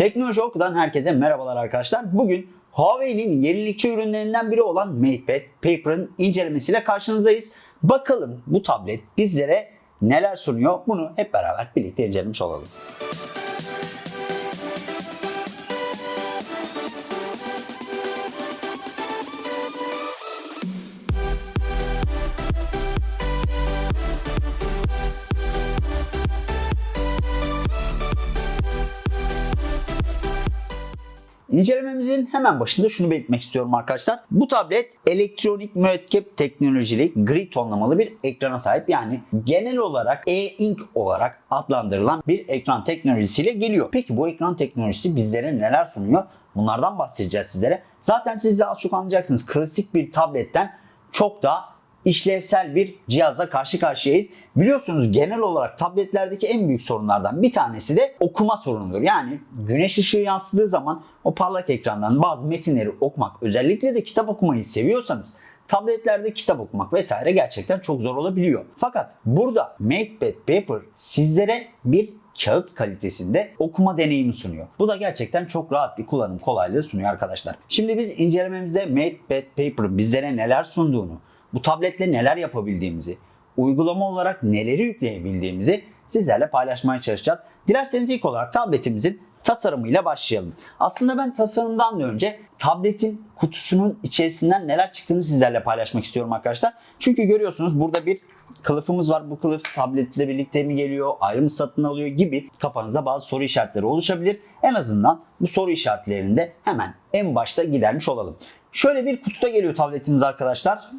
Teknoloji Oku'dan herkese merhabalar arkadaşlar. Bugün Huawei'nin yenilikçi ürünlerinden biri olan MatePad Paper'ın incelemesiyle karşınızdayız. Bakalım bu tablet bizlere neler sunuyor bunu hep beraber birlikte incelemiş olalım. İncelememizin hemen başında şunu belirtmek istiyorum arkadaşlar. Bu tablet elektronik mürekkep teknolojili gri tonlamalı bir ekrana sahip. Yani genel olarak e-ink olarak adlandırılan bir ekran teknolojisiyle geliyor. Peki bu ekran teknolojisi bizlere neler sunuyor? Bunlardan bahsedeceğiz sizlere. Zaten siz de az çok anlayacaksınız. Klasik bir tabletten çok daha işlevsel bir cihazla karşı karşıyayız. Biliyorsunuz genel olarak tabletlerdeki en büyük sorunlardan bir tanesi de okuma sorunudur. Yani güneş ışığı yansıdığı zaman o parlak ekrandan bazı metinleri okumak, özellikle de kitap okumayı seviyorsanız tabletlerde kitap okumak vesaire gerçekten çok zor olabiliyor. Fakat burada MatePad Paper sizlere bir kağıt kalitesinde okuma deneyimi sunuyor. Bu da gerçekten çok rahat bir kullanım kolaylığı sunuyor arkadaşlar. Şimdi biz incelememizde MatePad Paper bizlere neler sunduğunu, bu tabletle neler yapabildiğimizi, uygulama olarak neleri yükleyebildiğimizi sizlerle paylaşmaya çalışacağız. Dilerseniz ilk olarak tabletimizin tasarımıyla başlayalım. Aslında ben tasarımdan da önce tabletin kutusunun içerisinden neler çıktığını sizlerle paylaşmak istiyorum arkadaşlar. Çünkü görüyorsunuz burada bir kılıfımız var. Bu kılıf tabletle birlikte mi geliyor, ayrı mı satın alıyor gibi kafanızda bazı soru işaretleri oluşabilir. En azından bu soru işaretlerini de hemen en başta gidermiş olalım. Şöyle bir kutuda geliyor tabletimiz arkadaşlar.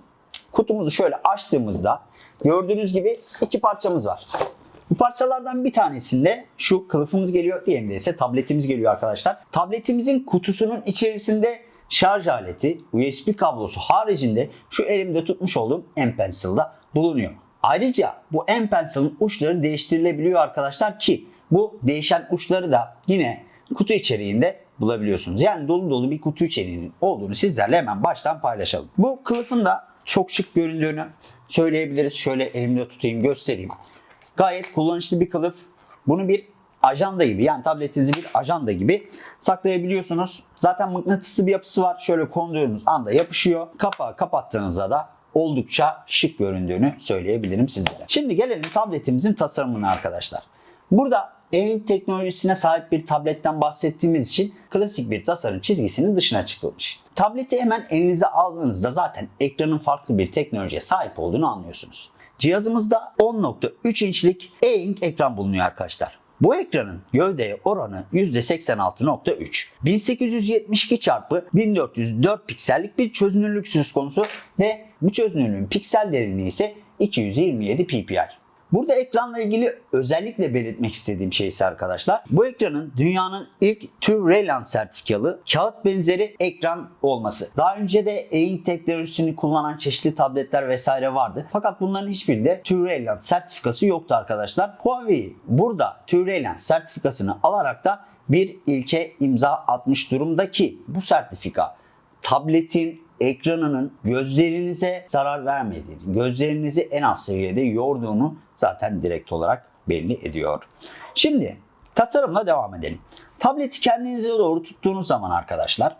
Kutumuzu şöyle açtığımızda gördüğünüz gibi iki parçamız var. Bu parçalardan bir tanesinde şu kılıfımız geliyor, diğerinde ise tabletimiz geliyor arkadaşlar. Tabletimizin kutusunun içerisinde şarj aleti, USB kablosu haricinde şu elimde tutmuş olduğum M Pencil'da bulunuyor. Ayrıca bu M Pencil'ın uçları değiştirilebiliyor arkadaşlar ki bu değişen uçları da yine kutu içeriğinde bulabiliyorsunuz. Yani dolu dolu bir kutu içeriğinin olduğunu sizlerle hemen baştan paylaşalım. Bu kılıfın da çok şık göründüğünü söyleyebiliriz. Şöyle elimde tutayım göstereyim. Gayet kullanışlı bir kılıf. Bunu bir ajanda gibi yani tabletinizi bir ajanda gibi saklayabiliyorsunuz. Zaten mıknatıslı bir yapısı var. Şöyle konduğunuz anda yapışıyor. Kapağı kapattığınızda da oldukça şık göründüğünü söyleyebilirim sizlere. Şimdi gelelim tabletimizin tasarımına arkadaşlar. Burada e teknolojisine sahip bir tabletten bahsettiğimiz için klasik bir tasarım çizgisinin dışına çıkılmış. Tableti hemen elinize aldığınızda zaten ekranın farklı bir teknolojiye sahip olduğunu anlıyorsunuz. Cihazımızda 10.3 inçlik e-ink ekran bulunuyor arkadaşlar. Bu ekranın gövdeye oranı %86.3. 1872 x 1404 piksellik bir çözünürlük söz konusu ve bu çözünürlüğün piksel derinliği ise 227 ppi. Burada ekranla ilgili özellikle belirtmek istediğim şey ise arkadaşlar bu ekranın dünyanın ilk TÜV Rayland sertifikalı kağıt benzeri ekran olması. Daha önce de e-ink teknolojisini kullanan çeşitli tabletler vesaire vardı. Fakat bunların hiçbirinde TÜV Rayland sertifikası yoktu arkadaşlar. Huawei burada TÜV Rayland sertifikasını alarak da bir ilke imza atmış durumda ki bu sertifika tabletin ekranının gözlerinize zarar vermediğini, gözlerinizi en az seviyede yorduğunu zaten direkt olarak belli ediyor. Şimdi tasarımla devam edelim. Tableti kendinize doğru tuttuğunuz zaman arkadaşlar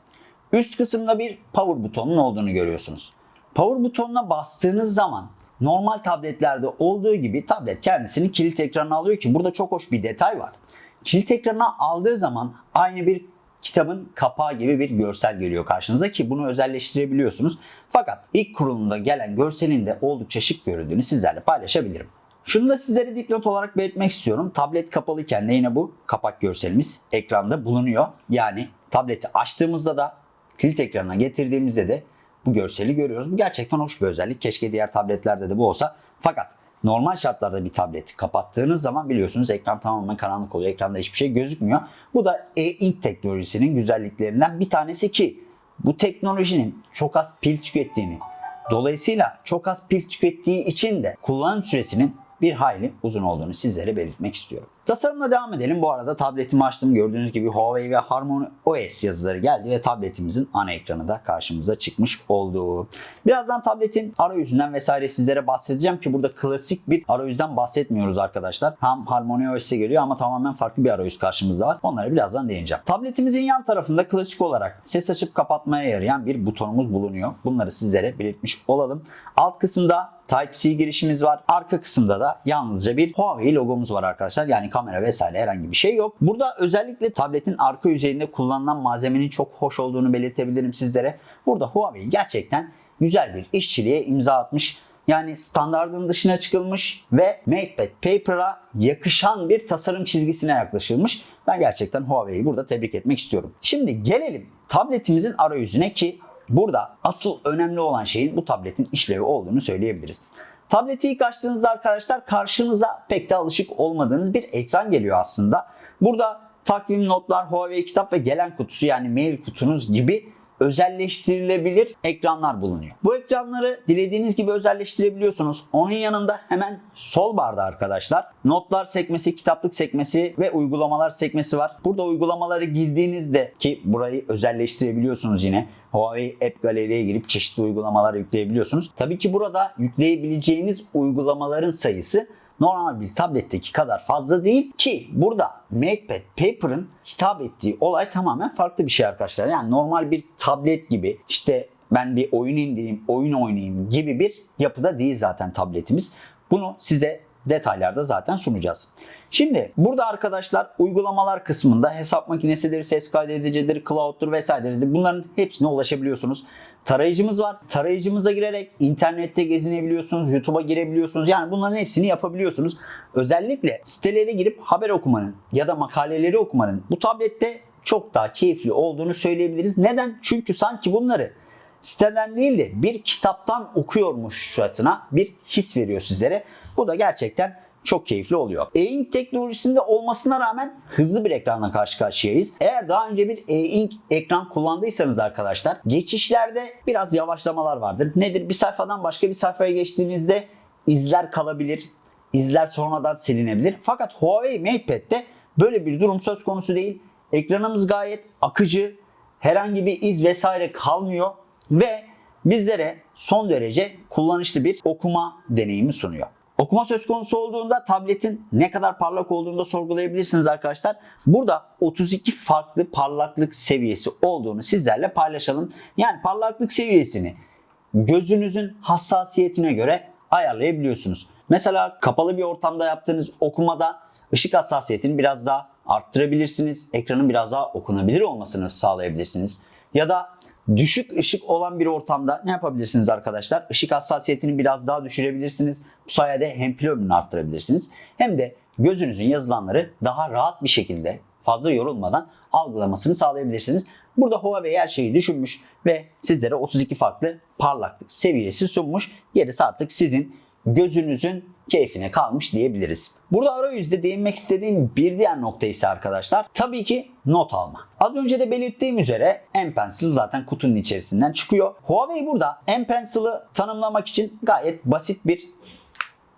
üst kısımda bir power butonun olduğunu görüyorsunuz. Power butonuna bastığınız zaman normal tabletlerde olduğu gibi tablet kendisini kilit ekranına alıyor ki burada çok hoş bir detay var. Kilit ekranına aldığı zaman aynı bir kitabın kapağı gibi bir görsel geliyor karşınıza ki bunu özelleştirebiliyorsunuz. Fakat ilk kurulumda gelen görselin de oldukça şık göründüğünü sizlerle paylaşabilirim. Şunu da sizlere dipnot olarak belirtmek istiyorum. Tablet kapalıyken de yine bu kapak görselimiz ekranda bulunuyor. Yani tableti açtığımızda da kilit ekranına getirdiğimizde de bu görseli görüyoruz. Bu gerçekten hoş bir özellik. Keşke diğer tabletlerde de bu olsa. Fakat normal şartlarda bir tableti kapattığınız zaman biliyorsunuz ekran tamamen karanlık oluyor. Ekranda hiçbir şey gözükmüyor. Bu da e-ink teknolojisinin güzelliklerinden bir tanesi ki bu teknolojinin çok az pil tükettiğini, dolayısıyla çok az pil tükettiği için de kullanım süresinin bir hayli uzun olduğunu sizlere belirtmek istiyorum. Tasarımla devam edelim. Bu arada tabletimi açtım. Gördüğünüz gibi Huawei ve Harmony OS yazıları geldi ve tabletimizin ana ekranı da karşımıza çıkmış oldu. Birazdan tabletin arayüzünden vesaire sizlere bahsedeceğim ki burada klasik bir arayüzden bahsetmiyoruz arkadaşlar. Hem Harmony OS'e geliyor ama tamamen farklı bir arayüz karşımızda var. Onlara birazdan değineceğim. Tabletimizin yan tarafında klasik olarak ses açıp kapatmaya yarayan bir butonumuz bulunuyor. Bunları sizlere belirtmiş olalım. Alt kısımda Type-C girişimiz var. Arka kısımda da yalnızca bir Huawei logomuz var arkadaşlar. Yani kamera vesaire herhangi bir şey yok. Burada özellikle tabletin arka yüzeyinde kullanılan malzemenin çok hoş olduğunu belirtebilirim sizlere. Burada Huawei gerçekten güzel bir işçiliğe imza atmış. Yani standardın dışına çıkılmış ve MatePad Paper'a yakışan bir tasarım çizgisine yaklaşılmış. Ben gerçekten Huawei'yi burada tebrik etmek istiyorum. Şimdi gelelim tabletimizin arayüzüne ki Burada asıl önemli olan şeyin bu tabletin işlevi olduğunu söyleyebiliriz. Tableti ilk açtığınızda arkadaşlar karşınıza pek de alışık olmadığınız bir ekran geliyor aslında. Burada takvim, notlar, Huawei kitap ve gelen kutusu yani mail kutunuz gibi özelleştirilebilir ekranlar bulunuyor. Bu ekranları dilediğiniz gibi özelleştirebiliyorsunuz. Onun yanında hemen sol barda arkadaşlar notlar sekmesi, kitaplık sekmesi ve uygulamalar sekmesi var. Burada uygulamaları girdiğinizde ki burayı özelleştirebiliyorsunuz yine. Huawei App Gallery'e girip çeşitli uygulamalar yükleyebiliyorsunuz. Tabii ki burada yükleyebileceğiniz uygulamaların sayısı normal bir tabletteki kadar fazla değil ki burada MatePad Paper'ın hitap ettiği olay tamamen farklı bir şey arkadaşlar. Yani normal bir tablet gibi işte ben bir oyun indireyim, oyun oynayayım gibi bir yapıda değil zaten tabletimiz. Bunu size detaylarda zaten sunacağız. Şimdi burada arkadaşlar uygulamalar kısmında hesap makinesidir, ses kaydedicidir, cloud'dur vesairedir. Bunların hepsine ulaşabiliyorsunuz. Tarayıcımız var. Tarayıcımıza girerek internette gezinebiliyorsunuz, YouTube'a girebiliyorsunuz. Yani bunların hepsini yapabiliyorsunuz. Özellikle sitelere girip haber okumanın ya da makaleleri okumanın bu tablette çok daha keyifli olduğunu söyleyebiliriz. Neden? Çünkü sanki bunları siteden değil de bir kitaptan okuyormuşçasına bir his veriyor sizlere. Bu da gerçekten çok keyifli oluyor. E-Ink teknolojisinde olmasına rağmen hızlı bir ekranla karşı karşıyayız. Eğer daha önce bir E-Ink ekran kullandıysanız arkadaşlar geçişlerde biraz yavaşlamalar vardır. Nedir? Bir sayfadan başka bir sayfaya geçtiğinizde izler kalabilir. İzler sonradan silinebilir. Fakat Huawei MatePad'de böyle bir durum söz konusu değil. Ekranımız gayet akıcı. Herhangi bir iz vesaire kalmıyor ve bizlere son derece kullanışlı bir okuma deneyimi sunuyor. Okuma söz konusu olduğunda tabletin ne kadar parlak olduğunu da sorgulayabilirsiniz arkadaşlar. Burada 32 farklı parlaklık seviyesi olduğunu sizlerle paylaşalım. Yani parlaklık seviyesini gözünüzün hassasiyetine göre ayarlayabiliyorsunuz. Mesela kapalı bir ortamda yaptığınız okumada ışık hassasiyetini biraz daha arttırabilirsiniz. Ekranın biraz daha okunabilir olmasını sağlayabilirsiniz. Ya da düşük ışık olan bir ortamda ne yapabilirsiniz arkadaşlar? Işık hassasiyetini biraz daha düşürebilirsiniz. Bu sayede hem pil ömrünü arttırabilirsiniz hem de gözünüzün yazılanları daha rahat bir şekilde fazla yorulmadan algılamasını sağlayabilirsiniz. Burada Huawei her şeyi düşünmüş ve sizlere 32 farklı parlaklık seviyesi sunmuş. Gerisi artık sizin gözünüzün keyfine kalmış diyebiliriz. Burada arayüzde değinmek istediğim bir diğer nokta ise arkadaşlar tabii ki not alma. Az önce de belirttiğim üzere M Pencil zaten kutunun içerisinden çıkıyor. Huawei burada M Pencil'ı tanımlamak için gayet basit bir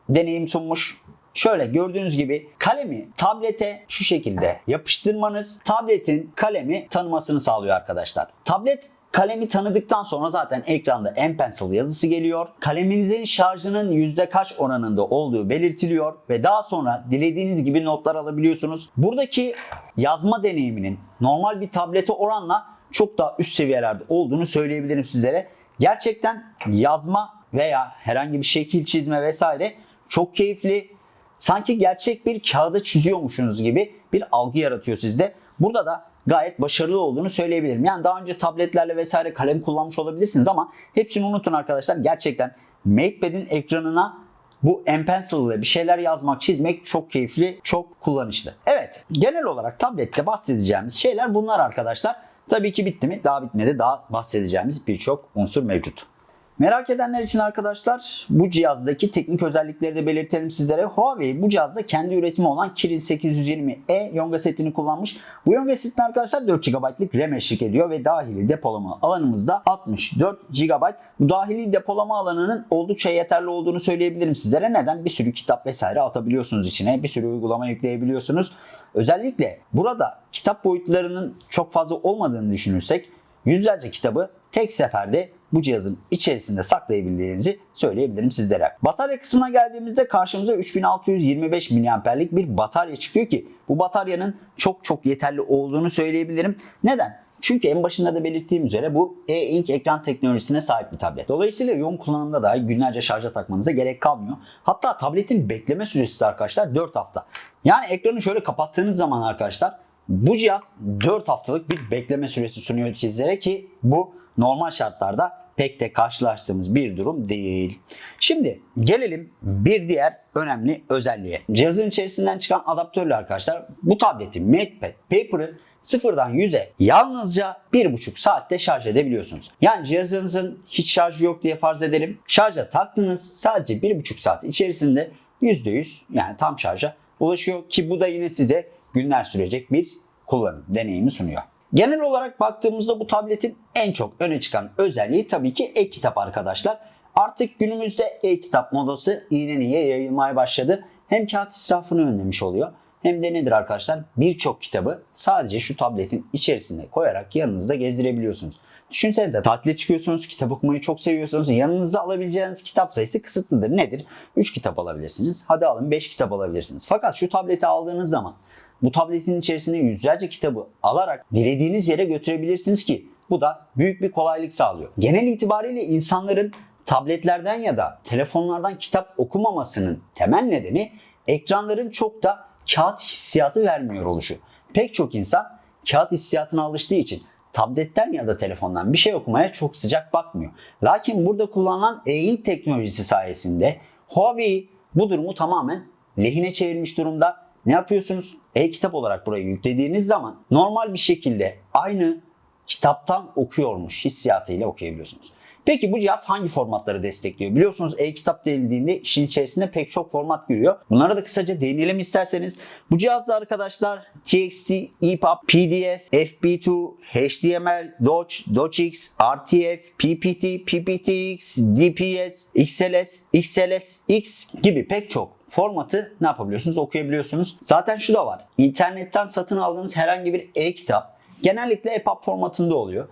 deneyim sunmuş. Şöyle gördüğünüz gibi kalemi tablete şu şekilde yapıştırmanız tabletin kalemi tanımasını sağlıyor arkadaşlar. Tablet Kalemi tanıdıktan sonra zaten ekranda M Pencil yazısı geliyor. Kaleminizin şarjının yüzde kaç oranında olduğu belirtiliyor ve daha sonra dilediğiniz gibi notlar alabiliyorsunuz. Buradaki yazma deneyiminin normal bir tablete oranla çok daha üst seviyelerde olduğunu söyleyebilirim sizlere. Gerçekten yazma veya herhangi bir şekil çizme vesaire çok keyifli. Sanki gerçek bir kağıda çiziyormuşsunuz gibi bir algı yaratıyor sizde. Burada da gayet başarılı olduğunu söyleyebilirim. Yani daha önce tabletlerle vesaire kalem kullanmış olabilirsiniz ama hepsini unutun arkadaşlar. Gerçekten MatePad'in ekranına bu M Pencil ile bir şeyler yazmak, çizmek çok keyifli, çok kullanışlı. Evet, genel olarak tablette bahsedeceğimiz şeyler bunlar arkadaşlar. Tabii ki bitti mi? Daha bitmedi. Daha bahsedeceğimiz birçok unsur mevcut. Merak edenler için arkadaşlar bu cihazdaki teknik özellikleri de belirtelim sizlere. Huawei bu cihazda kendi üretimi olan Kirin 820e Yonga setini kullanmış. Bu Yonga setine arkadaşlar 4 GB'lık RAM eşlik ediyor ve dahili depolama alanımızda 64 GB. Bu dahili depolama alanının oldukça yeterli olduğunu söyleyebilirim sizlere. Neden? Bir sürü kitap vesaire atabiliyorsunuz içine. Bir sürü uygulama yükleyebiliyorsunuz. Özellikle burada kitap boyutlarının çok fazla olmadığını düşünürsek yüzlerce kitabı tek seferde bu cihazın içerisinde saklayabildiğinizi söyleyebilirim sizlere. Batarya kısmına geldiğimizde karşımıza 3625 mAh'lik bir batarya çıkıyor ki bu bataryanın çok çok yeterli olduğunu söyleyebilirim. Neden? Çünkü en başında da belirttiğim üzere bu e-ink ekran teknolojisine sahip bir tablet. Dolayısıyla yoğun kullanımda dahi günlerce şarja takmanıza gerek kalmıyor. Hatta tabletin bekleme süresi arkadaşlar 4 hafta. Yani ekranı şöyle kapattığınız zaman arkadaşlar bu cihaz 4 haftalık bir bekleme süresi sunuyor sizlere ki bu normal şartlarda pek de karşılaştığımız bir durum değil. Şimdi gelelim bir diğer önemli özelliğe. Cihazın içerisinden çıkan adaptörle arkadaşlar bu tableti MatePad Paper'ı sıfırdan 100'e yalnızca 1,5 saatte şarj edebiliyorsunuz. Yani cihazınızın hiç şarjı yok diye farz edelim. Şarja taktınız sadece 1,5 saat içerisinde %100 yani tam şarja ulaşıyor ki bu da yine size günler sürecek bir kullanım deneyimi sunuyor. Genel olarak baktığımızda bu tabletin en çok öne çıkan özelliği tabii ki e-kitap arkadaşlar. Artık günümüzde e-kitap modası iğne niye yayılmaya başladı. Hem kağıt israfını önlemiş oluyor hem de nedir arkadaşlar birçok kitabı sadece şu tabletin içerisinde koyarak yanınızda gezdirebiliyorsunuz. Düşünsenize tatile çıkıyorsunuz, kitap okumayı çok seviyorsunuz. Yanınıza alabileceğiniz kitap sayısı kısıtlıdır. Nedir? 3 kitap alabilirsiniz. Hadi alın 5 kitap alabilirsiniz. Fakat şu tableti aldığınız zaman bu tabletin içerisinde yüzlerce kitabı alarak dilediğiniz yere götürebilirsiniz ki bu da büyük bir kolaylık sağlıyor. Genel itibariyle insanların tabletlerden ya da telefonlardan kitap okumamasının temel nedeni ekranların çok da kağıt hissiyatı vermiyor oluşu. Pek çok insan kağıt hissiyatına alıştığı için tabletten ya da telefondan bir şey okumaya çok sıcak bakmıyor. Lakin burada kullanılan e-ink teknolojisi sayesinde Huawei bu durumu tamamen lehine çevirmiş durumda. Ne yapıyorsunuz? E-kitap olarak burayı yüklediğiniz zaman normal bir şekilde aynı kitaptan okuyormuş hissiyatıyla okuyabiliyorsunuz. Peki bu cihaz hangi formatları destekliyor? Biliyorsunuz e-kitap denildiğinde işin içerisinde pek çok format giriyor. Bunlara da kısaca değinelim isterseniz. Bu cihazda arkadaşlar TXT, EPUB, PDF, FB2, HTML, Doc, DocX, RTF, PPT, PPTX, DPS, XLS, XLS, X gibi pek çok formatı ne yapabiliyorsunuz? Okuyabiliyorsunuz. Zaten şu da var. İnternetten satın aldığınız herhangi bir e-kitap genellikle EPUB formatında oluyor.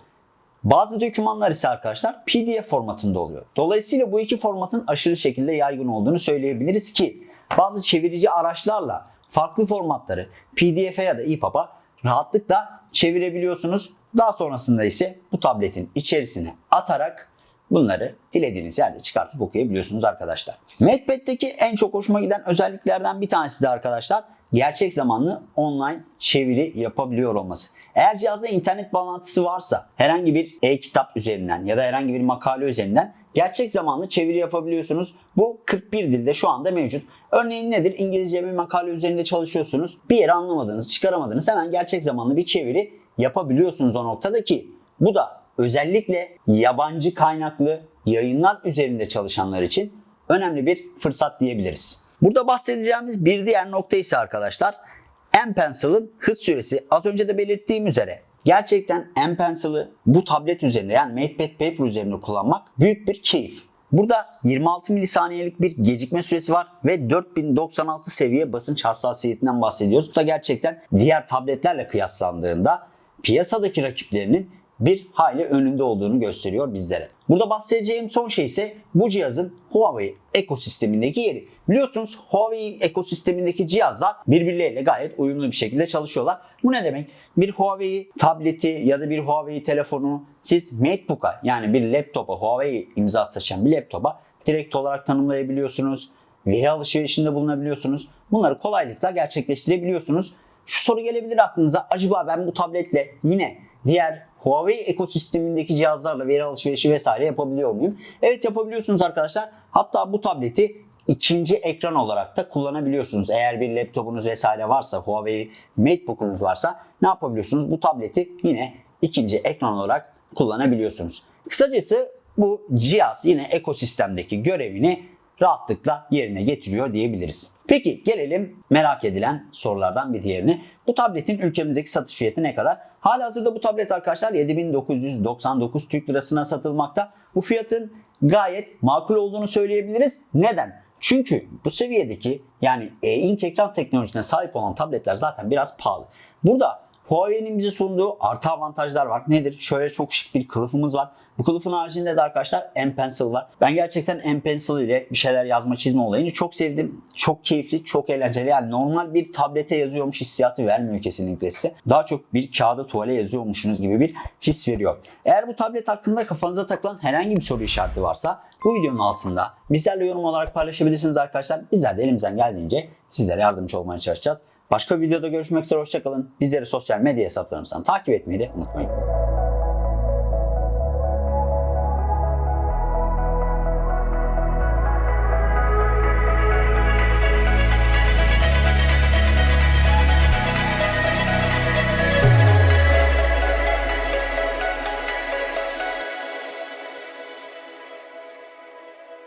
Bazı dokümanlar ise arkadaşlar PDF formatında oluyor. Dolayısıyla bu iki formatın aşırı şekilde yaygın olduğunu söyleyebiliriz ki bazı çevirici araçlarla farklı formatları PDF'e ya da EPUB'a rahatlıkla çevirebiliyorsunuz. Daha sonrasında ise bu tabletin içerisine atarak bunları dilediğiniz yerde çıkartıp okuyabiliyorsunuz arkadaşlar. MatePad'deki en çok hoşuma giden özelliklerden bir tanesi de arkadaşlar gerçek zamanlı online çeviri yapabiliyor olması. Eğer cihazda internet bağlantısı varsa herhangi bir e-kitap üzerinden ya da herhangi bir makale üzerinden gerçek zamanlı çeviri yapabiliyorsunuz. Bu 41 dilde şu anda mevcut. Örneğin nedir? İngilizce bir makale üzerinde çalışıyorsunuz. Bir yeri anlamadınız, çıkaramadınız. Hemen gerçek zamanlı bir çeviri yapabiliyorsunuz o noktada ki bu da özellikle yabancı kaynaklı yayınlar üzerinde çalışanlar için önemli bir fırsat diyebiliriz. Burada bahsedeceğimiz bir diğer nokta ise arkadaşlar M-Pencil'ın hız süresi. Az önce de belirttiğim üzere gerçekten M-Pencil'ı bu tablet üzerinde yani MatePad Paper üzerinde kullanmak büyük bir keyif. Burada 26 milisaniyelik bir gecikme süresi var ve 4096 seviye basınç hassasiyetinden bahsediyoruz. Bu da gerçekten diğer tabletlerle kıyaslandığında piyasadaki rakiplerinin bir hayli önünde olduğunu gösteriyor bizlere. Burada bahsedeceğim son şey ise bu cihazın Huawei ekosistemindeki yeri. Biliyorsunuz Huawei ekosistemindeki cihazlar birbirleriyle gayet uyumlu bir şekilde çalışıyorlar. Bu ne demek? Bir Huawei tableti ya da bir Huawei telefonu siz MateBook'a yani bir laptopa Huawei imzası taşıyan bir laptopa direkt olarak tanımlayabiliyorsunuz. Veri alışverişinde bulunabiliyorsunuz. Bunları kolaylıkla gerçekleştirebiliyorsunuz. Şu soru gelebilir aklınıza. Acaba ben bu tabletle yine diğer Huawei ekosistemindeki cihazlarla veri alışverişi vesaire yapabiliyor muyum? Evet yapabiliyorsunuz arkadaşlar. Hatta bu tableti ikinci ekran olarak da kullanabiliyorsunuz. Eğer bir laptopunuz vesaire varsa, Huawei MateBook'unuz varsa ne yapabiliyorsunuz? Bu tableti yine ikinci ekran olarak kullanabiliyorsunuz. Kısacası bu cihaz yine ekosistemdeki görevini rahatlıkla yerine getiriyor diyebiliriz. Peki gelelim merak edilen sorulardan bir diğerine. Bu tabletin ülkemizdeki satış fiyatı ne kadar? Halihazırda bu tablet arkadaşlar 7999 Türk Lirasına satılmakta. Bu fiyatın gayet makul olduğunu söyleyebiliriz. Neden? Çünkü bu seviyedeki yani e-ink ekran teknolojisine sahip olan tabletler zaten biraz pahalı. Burada Huawei'nin bize sunduğu artı avantajlar var. Nedir? Şöyle çok şık bir kılıfımız var. Bu kılıfın haricinde de arkadaşlar M Pencil var. Ben gerçekten M Pencil ile bir şeyler yazma çizme olayını çok sevdim. Çok keyifli, çok eğlenceli. Yani normal bir tablete yazıyormuş hissiyatı vermiyor kesinlikle size. Daha çok bir kağıda tuvale yazıyormuşsunuz gibi bir his veriyor. Eğer bu tablet hakkında kafanıza takılan herhangi bir soru işareti varsa bu videonun altında bizlerle yorum olarak paylaşabilirsiniz arkadaşlar. Bizler de elimizden geldiğince sizlere yardımcı olmaya çalışacağız. Başka bir videoda görüşmek üzere hoşçakalın. Bizleri sosyal medya hesaplarımızdan takip etmeyi de unutmayın.